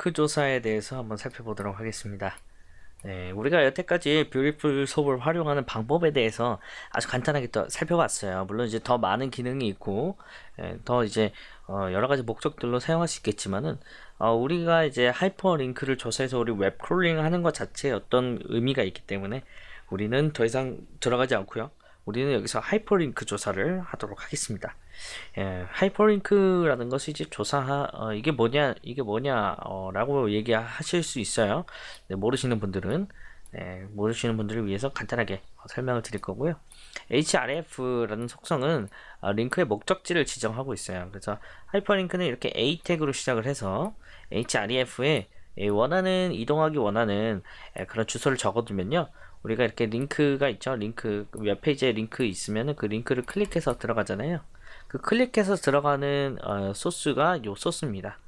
링크 조사에 대해서 한번 살펴보도록 하겠습니다. 네, 우리가 여태까지 Beautiful Soup을 활용하는 방법에 대해서 아주 간단하게 또 살펴봤어요. 물론 이제 더 많은 기능이 있고 예, 더 이제 어, 여러 가지 목적들로 사용할 수 있겠지만은 어, 우리가 이제 하이퍼링크를 조사해서 우리 web crawling 하는 것 자체에 어떤 의미가 있기 때문에 우리는 더 이상 들어가지 않고요. 우리는 여기서 하이퍼링크 조사를 하도록 하겠습니다. 예, 하이퍼링크라는 것이 이제 조사 어, 이게 뭐냐 이게 뭐냐라고 어, 얘기하실 수 있어요. 네, 모르시는 분들은 네, 모르시는 분들을 위해서 간단하게 설명을 드릴 거고요. href라는 속성은 어, 링크의 목적지를 지정하고 있어요. 그래서 하이퍼링크는 이렇게 a 태그로 시작을 해서 href에 원하는 이동하기 원하는 그런 주소를 적어두면요. 우리가 이렇게 링크가 있죠. 링크 웹페이지에 링크 있으면 그 링크를 클릭해서 들어가잖아요. 그 클릭해서 들어가는 어, 소스가 요 소스입니다.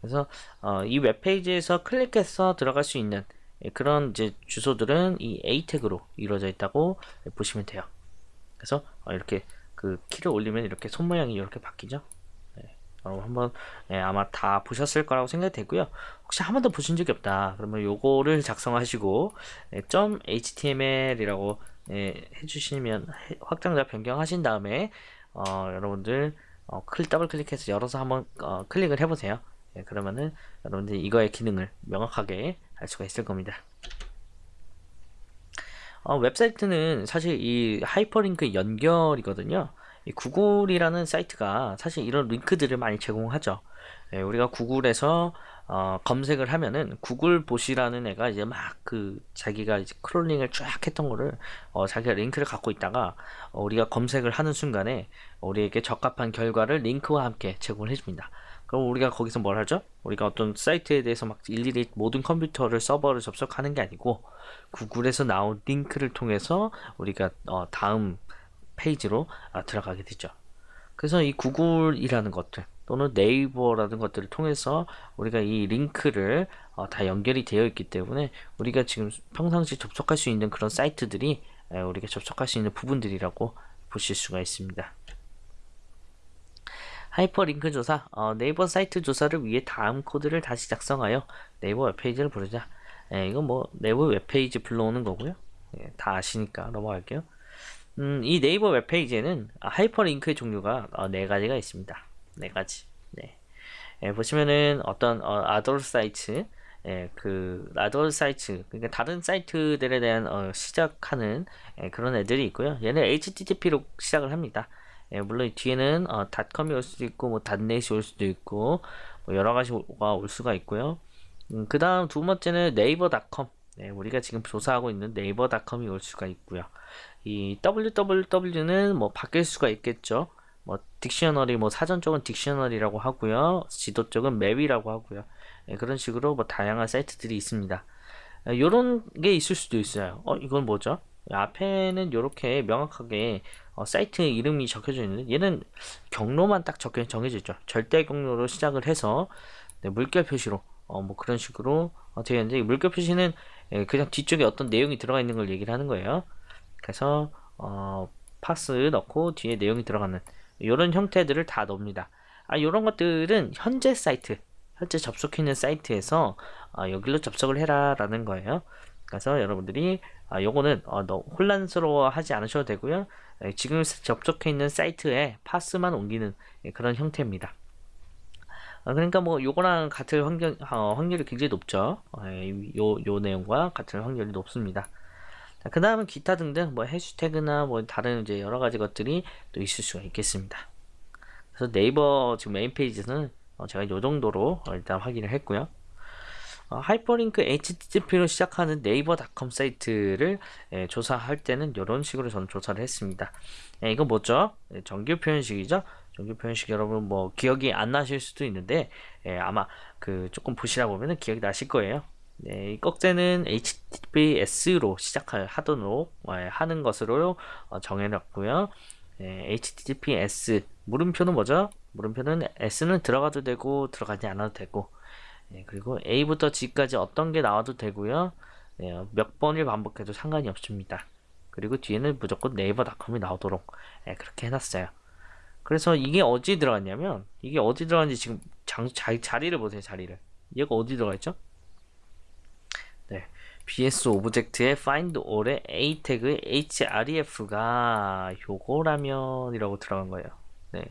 그래서 어, 이 웹페이지에서 클릭해서 들어갈 수 있는 그런 이제 주소들은 이 A 태그로 이루어져 있다고 보시면 돼요. 그래서 어, 이렇게 그 키를 올리면 이렇게 손 모양이 이렇게 바뀌죠. 네. 여러분 한번 네, 아마 다 보셨을 거라고 생각이 되고요. 혹시 한 번도 보신 적이 없다. 그러면 요거를 작성하시고 네, .html이라고 네, 해주시면 확장자 변경하신 다음에 어, 여러분들 어, 클 더블 클릭해서 열어서 한번 어, 클릭을 해보세요. 예, 그러면은 여러분들 이거의 기능을 명확하게 알 수가 있을 겁니다. 어, 웹사이트는 사실 이 하이퍼링크 연결이거든요. 이 구글이라는 사이트가 사실 이런 링크들을 많이 제공하죠. 예, 우리가 구글에서 어, 검색을 하면은 구글 bot이라는 애가 이제 막 그 자기가 이제 crawling을 쫙 했던 거를 어, 자기가 링크를 갖고 있다가 어, 우리가 검색을 하는 순간에 우리에게 적합한 결과를 링크와 함께 제공을 해줍니다. 그럼 우리가 거기서 뭘 하죠? 우리가 어떤 사이트에 대해서 막 일일이 모든 컴퓨터를 서버를 접속하는 게 아니고 구글에서 나온 링크를 통해서 우리가 어, 다음 페이지로 어, 들어가게 되죠. 그래서 이 구글이라는 것들 또는 네이버라는 것들을 통해서 우리가 이 링크를 어, 다 연결이 되어 있기 때문에 우리가 지금 평상시 접속할 수 있는 그런 사이트들이 에, 우리가 접속할 수 있는 부분들이라고 보실 수가 있습니다. 하이퍼링크 조사 어, 네이버 사이트 조사를 위해 다음 코드를 다시 작성하여 네이버 웹페이지를 부르자 예, 이건 뭐 네이버 웹페이지 불러오는 거고요 예, 다 아시니까 넘어갈게요 음, 이 네이버 웹페이지에는 하이퍼링크의 종류가 어, 네 가지가 있습니다 네 가지. 네. 예, 보시면은 어떤 어, 아돌 사이트, 예, 그 아돌 사이트, 그러니까 다른 사이트들에 대한 어, 시작하는 예, 그런 애들이 있고요. 얘는 HTTP로 시작을 합니다. 예, 물론 뒤에는 어, 닷컴이 올 수도 있고, 뭐 닷넷이 올 수도 있고, 뭐 여러 가지가 올 수가 있고요. 음, 그 다음 두 번째는 네이버닷컴. 네, 우리가 지금 조사하고 있는 네이버닷컴이 올 수가 있고요. 이 www는 뭐 바뀔 수가 있겠죠. 뭐 딕셔너리 뭐 사전 쪽은 딕셔너리라고 하고요. 지도 쪽은 맵이라고 하고요. 예, 그런 식으로 뭐 다양한 사이트들이 있습니다. 이런 예, 게 있을 수도 있어요. 어 이건 뭐죠? 앞에는 이렇게 명확하게 어, 사이트 이름이 적혀져 있는데 얘는 경로만 딱 적혀 정해져 있죠. 절대 경로로 시작을 해서 네, 물결 표시로 어, 뭐 그런 식으로 어, 되어 있는데 물결 표시는 예, 그냥 뒤쪽에 어떤 내용이 들어가 있는 걸 얘기를 하는 거예요 그래서 어, 파스 넣고 뒤에 내용이 들어가는 이런 형태들을 다 넣습니다. 아, 이런 것들은 현재 사이트, 현재 접속해 있는 사이트에서 아, 여기로 접속을 해라 라는 거예요. 그래서 여러분들이 아, 요거는 어, 혼란스러워 하지 않으셔도 되고요. 에, 지금 접속해 있는 사이트에 파스만 옮기는 예, 그런 형태입니다. 아, 그러니까 뭐 요거랑 같을 확률, 어, 확률이 굉장히 높죠. 어, 요, 요 내용과 같은 확률이 높습니다. 그 다음은 기타 등등 뭐 해시태그나 뭐 다른 이제 여러 가지 것들이 또 있을 수가 있겠습니다. 그래서 네이버 지금 메인 페이지는 어 제가 이 정도로 일단 확인을 했고요. 어 하이퍼링크 http로 시작하는 네이버닷컴 사이트를 예, 조사할 때는 이런 식으로 저는 조사를 했습니다. 예, 이거 뭐죠? 예, 정규 표현식이죠. 정규 표현식 여러분 뭐 기억이 안 나실 수도 있는데 예, 아마 그 조금 보시다 보면 기억이 나실 거예요. 네, 이 꺽쇠는 HTTPS로 시작할 하도록 예, 하는 것으로 어, 정해놨고요. 네, HTTPS 물음표는 뭐죠? 물음표는 S는 들어가도 되고 들어가지 않아도 되고 네, 그리고 A부터 G까지 어떤 게 나와도 되고요. 네, 몇 번을 반복해도 상관이 없습니다. 그리고 뒤에는 무조건 네이버닷컴이 나오도록 네, 그렇게 해놨어요. 그래서 이게 어디 들어갔냐면 이게 어디 들어갔는지 지금 장, 자, 자리를 보세요 자리를 얘가 어디 들어가 있죠? 네, BS object의 find all의 a 태그의 href가 요거라면 이라고 들어간 거예요. 네,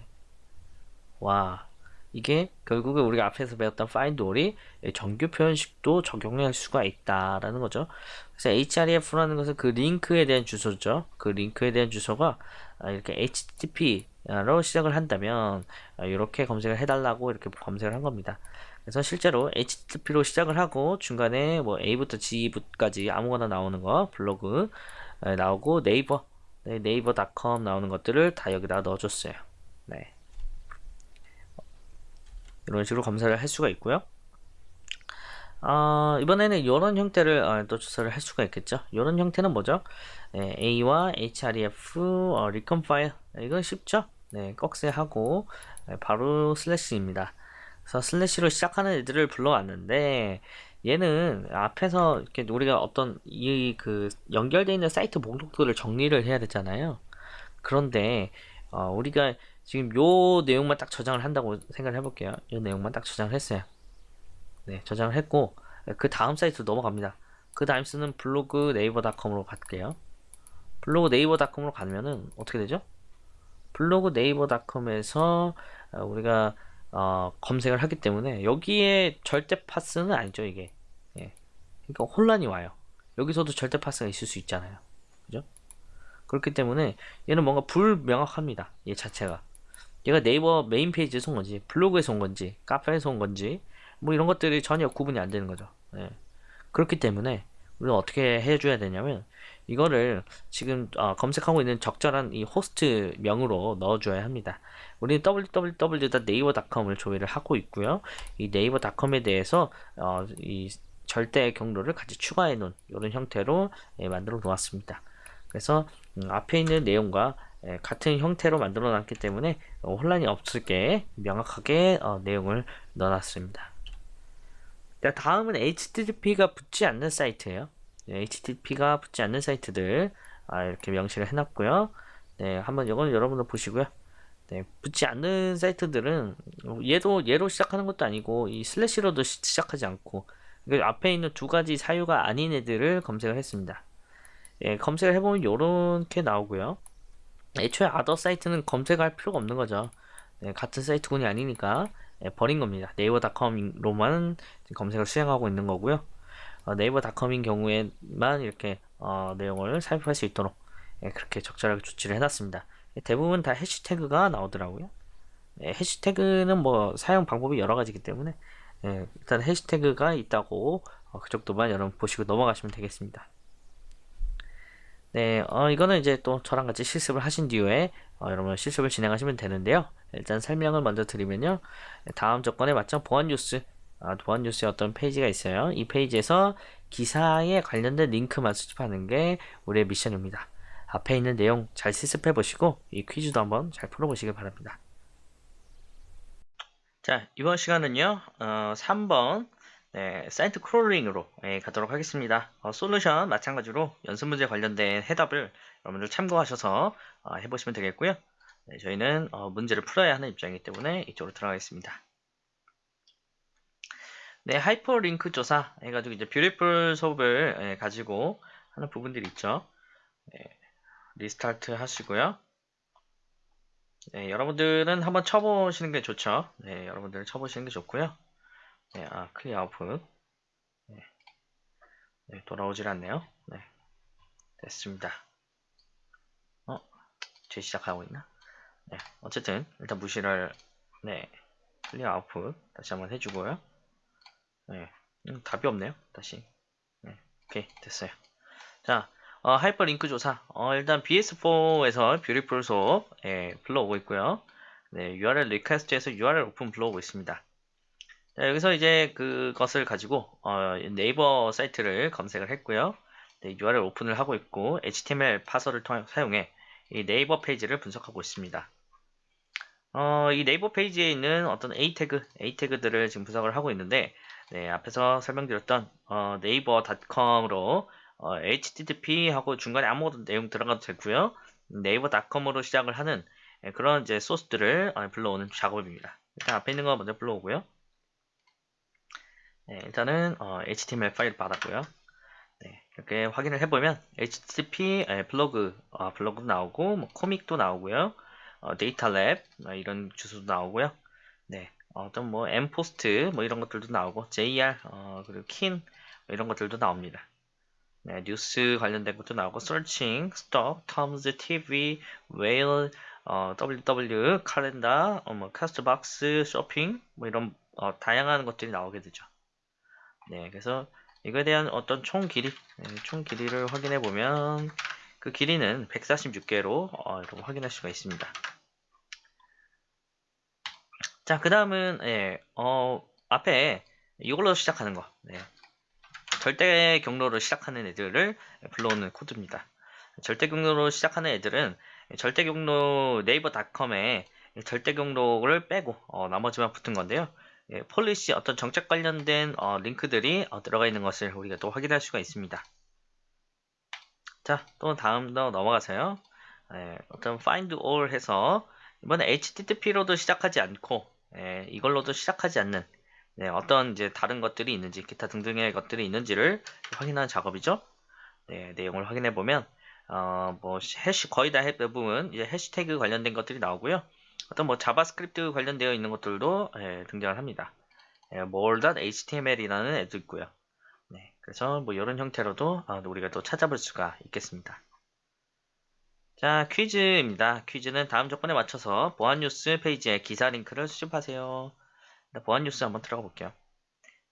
와, 이게 결국에 우리가 앞에서 배웠던 find all이 정규 표현식도 적용할 수가 있다라는 거죠. 그래서 href라는 것은 그 링크에 대한 주소죠. 그 링크에 대한 주소가 이렇게 http로 시작을 한다면 이렇게 검색을 해달라고 이렇게 검색을 한 겁니다. 그래서 실제로 HTTP로 시작을 하고 중간에 뭐 A부터 G까지 아무거나 나오는 거 블로그 나오고 네이버 네, 네이버닷컴 나오는 것들을 다 여기다 넣어줬어요. 네. 이런 식으로 검사를 할 수가 있고요. 어, 이번에는 이런 형태를 어, 또 조사를 할 수가 있겠죠. 이런 형태는 뭐죠? 네, A와 href 어, re compile 이건 쉽죠? 네, 꺽쇠하고 네, 바로 슬래시입니다. 그래서 슬래시로 시작하는 애들을 불러왔는데 얘는 앞에서 이렇게 우리가 어떤 이 그 연결되어 있는 사이트 목록들을 정리를 해야 되잖아요. 그런데 어, 우리가 지금 요 내용만 딱 저장을 한다고 생각을 해볼게요. 요 내용만 딱 저장을 했어요. 네, 저장을 했고 그 다음 사이트로 넘어갑니다. 그 다음 쓰는 블로그 네이버닷컴으로 갈게요. 블로그 네이버닷컴으로 가면은 어떻게 되죠? 블로그 네이버닷컴에서 어, 우리가 어, 검색을 하기 때문에 여기에 절대 path는 아니죠 이게 예. 그러니까 혼란이 와요 여기서도 절대 path가 있을 수 있잖아요 그죠 그렇기 때문에 얘는 뭔가 불명확합니다 얘 자체가 얘가 네이버 메인 페이지에서 온 건지 블로그에서 온 건지 카페에서 온 건지 뭐 이런 것들이 전혀 구분이 안 되는 거죠 예. 그렇기 때문에 우리는 어떻게 해줘야 되냐면 이거를 지금 어, 검색하고 있는 적절한 이 호스트 명으로 넣어줘야 합니다. 우리는 www.naver.com을 조회를 하고 있고요. 이 naver.com에 대해서 어, 이 절대 경로를 같이 추가해 놓은 이런 형태로 예, 만들어 놓았습니다. 그래서 음, 앞에 있는 내용과 예, 같은 형태로 만들어 놨기 때문에 어, 혼란이 없을게 명확하게 어, 내용을 넣어놨습니다. 다음은 HTTP가 붙지 않는 사이트예요. HTTP가 붙지 않는 사이트들 아, 이렇게 명시를 해놨고요. 네, 한번 이건 여러분들 보시고요. 네, 붙지 않는 사이트들은 얘도 얘로 시작하는 것도 아니고 이 슬래시로도 시작하지 않고 앞에 있는 두 가지 사유가 아닌 애들을 검색을 했습니다. 예, 검색을 해보면 이렇게 나오고요. 애초에 아더 사이트는 검색할 필요가 없는 거죠. 네, 같은 사이트군이 아니니까 예, 버린 겁니다. 네이버닷컴로만 검색을 수행하고 있는 거고요. 어, 네이버닷컴인 경우에만 이렇게 어, 내용을 살펴볼 수 있도록 예, 그렇게 적절하게 조치를 해놨습니다. 대부분 다 해시태그가 나오더라고요. 예, 해시태그는 뭐 사용 방법이 여러 가지이기 때문에 예, 일단 해시태그가 있다고 어, 그 정도만 여러분 보시고 넘어가시면 되겠습니다. 네, 어, 이거는 이제 또 저랑 같이 실습을 하신 뒤에 어, 여러분 실습을 진행하시면 되는데요. 일단 설명을 먼저 드리면요. 다음 조건에 맞춰 보안 뉴스 아, 보안 뉴스의 어떤 페이지가 있어요. 이 페이지에서 기사에 관련된 링크만 수집하는 게 우리의 미션입니다. 앞에 있는 내용 잘 실습해 보시고 이 퀴즈도 한번 잘 풀어보시길 바랍니다. 자 이번 시간은요 어, 3번 네, 사이트 crawling으로 네, 가도록 하겠습니다. 어, 솔루션 마찬가지로 연습 문제 관련된 해답을 여러분들 참고하셔서 어, 해보시면 되겠고요. 네, 저희는 어, 문제를 풀어야 하는 입장이기 때문에 이쪽으로 들어가겠습니다. 네, 하이퍼링크 조사 해가지고 이제 Beautiful Soup을 예, 가지고 하는 부분들이 있죠. 네, restart 하시고요. 네, 여러분들은 한번 쳐보시는 게 좋죠. 네, 여러분들 쳐보시는 게 좋고요. 네, 아, clear output. 네, 네 돌아오질 않네요. 네, 됐습니다. 어, 재시작하고 있나? 네, 어쨌든 일단 무시를 네, clear output 다시 한번 해주고요. 네, 음, 답이 없네요. 다시. 네, 오케이, 됐어요. 자, 어, 하이퍼링크 조사. 어, 일단 BS4에서 Beautiful Soup 예, 불러오고 있고요. 네, URL request에서 URL open 불러오고 있습니다. 자, 여기서 이제 그것을 가지고 어, 네이버 사이트를 검색을 했고요. 네, URL 오픈을 하고 있고 HTML 파서를 통해 사용해 이 네이버 페이지를 분석하고 있습니다. 어, 이 네이버 페이지에 있는 어떤 A 태그, A 태그들을 지금 분석을 하고 있는데 네, 앞에서 설명드렸던 어, 네이버닷컴으로 어, http 하고 중간에 아무것도 내용 들어가도 되고요. 네이버닷컴으로 시작을 하는 네, 그런 이제 소스들을 어, 불러오는 작업입니다. 일단 앞에 있는 거 먼저 불러오고요. 네, 일단은 어, HTML 파일 받았고요. 네, 이렇게 확인을 해보면 HTTP 에, 블로그 어, 블로그도 나오고 뭐, comic도 나오고요. 어, datalab 어, 이런 주소도 나오고요. 네, 어떤 뭐 m post 뭐 이런 것들도 나오고 JR 어, 그리고 kin 뭐 이런 것들도 나옵니다. 네, 뉴스 관련된 것도 나오고 searching, stock, terms, TV, whale, 어, WW, 칼렌다, 어, 뭐 쇼핑 뭐 이런 어, 다양한 것들이 나오게 되죠. 네, 그래서 이거에 대한 어떤 총 길이, 네, 총 길이를 확인해 보면 그 길이는 146개로 어, 여러분 확인할 수가 있습니다. 자, 그 다음은 예, 어, 앞에 이걸로 시작하는 거. 네. 절대 경로로 시작하는 애들을 불러오는 코드입니다. 절대 경로로 시작하는 애들은 절대 경로 네이버 닷컴에 절대 경로를 빼고 어, 나머지만 붙은 건데요. 예, policy 어떤 정책 관련된 어, 링크들이 어, 들어가 있는 것을 우리가 또 확인할 수가 있습니다. 자, 또 다음 더 넘어가서요. 예, 어떤 find all 해서 이번에 HTTP로도 시작하지 않고 예, 이걸로도 시작하지 않는 네, 어떤 이제 다른 것들이 있는지 기타 등등의 것들이 있는지를 확인하는 작업이죠. 네, 내용을 확인해 보면 어, 뭐 해시 거의 다 대부분 이제 해시태그 관련된 것들이 나오고요. 어떤 뭐 자바스크립트 관련되어 있는 것들도 예, 등장을 합니다. 예, more.html이라는 애도 있고요. 네, 그래서 뭐 이런 형태로도 어, 우리가 또 찾아볼 수가 있겠습니다. 자, 퀴즈입니다. 퀴즈는 다음 조건에 맞춰서 보안 뉴스 페이지에 기사 링크를 수집하세요. 보안 뉴스 한번 들어가 볼게요.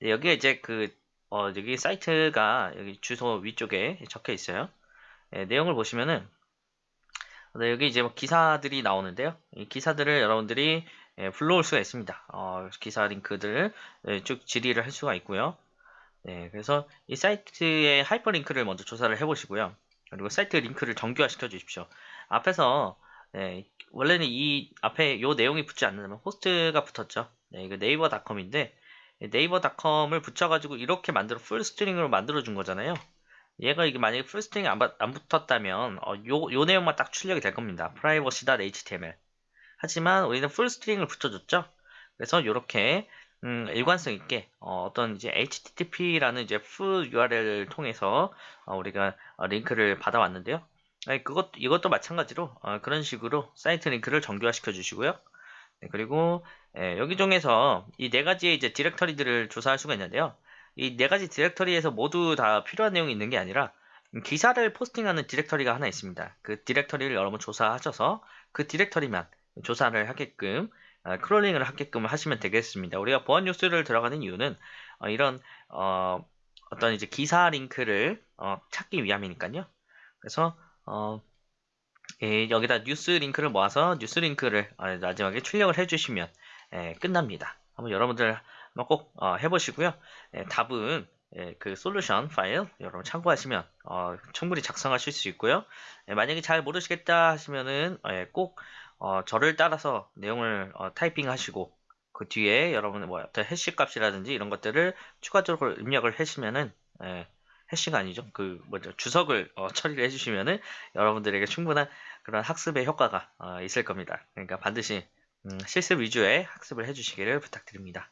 네, 여기에 이제 그, 어, 여기 사이트가 여기 주소 위쪽에 적혀 있어요. 네, 내용을 보시면은, 네, 여기 이제 뭐 기사들이 나오는데요. 이 기사들을 여러분들이 예, 불러올 수가 있습니다. 어, 기사 링크들을 예, 쭉 질의를 할 수가 있고요. 네, 그래서 이 사이트의 하이퍼링크를 먼저 조사를 해보시고요. 그리고 사이트 링크를 정규화 시켜 주십시오. 앞에서 네, 원래는 이 앞에 요 내용이 붙지 않는다면 호스트가 붙었죠. 네, 이거 네이버닷컴인데 네이버닷컴을 붙여가지고 이렇게 만들어 full string으로 만들어 준 거잖아요. 얘가 이게 만약에 full string이 안, 안 붙었다면 어, 요, 요 내용만 딱 출력이 될 겁니다. privacy.html 하지만 우리는 full string을 붙여줬죠. 그래서 이렇게 음, 일관성 있게 어, 떤 이제 HTTP라는 이제 full URL을 통해서 어, 우리가 어, 링크를 받아왔는데요. 아니, 그것 이것도 마찬가지로 어, 그런 식으로 사이트 링크를 정규화시켜 주시고요. 네, 그리고 예, 여기 중에서 이 네 가지의 이제 디렉터리들을 조사할 수가 있는데요. 이 네 가지 디렉터리에서 모두 다 필요한 내용이 있는 게 아니라 기사를 포스팅하는 디렉터리가 하나 있습니다. 그 디렉터리를 여러분 조사하셔서 그 디렉터리만 조사를 하게끔 어, 크롤링을 하게끔 하시면 되겠습니다. 우리가 보안 뉴스를 들어가는 이유는 어, 이런 어, 떤 이제 기사 링크를 어, 찾기 위함이니까요. 그래서 어, 예, 여기다 뉴스 링크를 모아서 뉴스 링크를 어, 마지막에 출력을 해주시면 예, 끝납니다. 한번 여러분들 꼭 어, 해보시고요. 예, 답은 예, 그 솔루션 파일 여러분 참고하시면 어, 충분히 작성하실 수 있고요. 예, 만약에 잘 모르시겠다 하시면은 예, 꼭 어, 저를 따라서 내용을 어, 타이핑 하시고 그 뒤에 여러분 뭐 어떤 해시 값이라든지 이런 것들을 추가적으로 입력을 하시면은 예, 해시가 아니죠. 그 뭐죠 주석을 어, 처리를 해주시면은 여러분들에게 충분한 그런 학습의 효과가 어, 있을 겁니다. 그러니까 반드시 음, 실습 위주의 학습을 해주시기를 부탁드립니다.